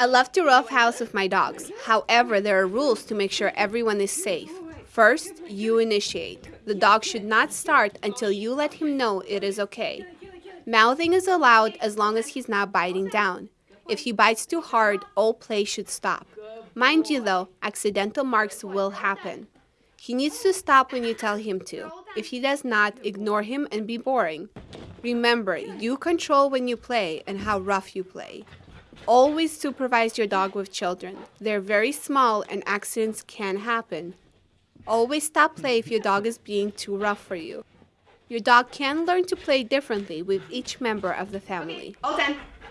I love to rough house with my dogs. However, there are rules to make sure everyone is safe. First, you initiate. The dog should not start until you let him know it is okay. Mouthing is allowed as long as he's not biting down. If he bites too hard, all play should stop. Mind you though, accidental marks will happen. He needs to stop when you tell him to. If he does not, ignore him and be boring. Remember, you control when you play and how rough you play. Always supervise your dog with children. They're very small and accidents can happen. Always stop play if your dog is being too rough for you. Your dog can learn to play differently with each member of the family. All 10.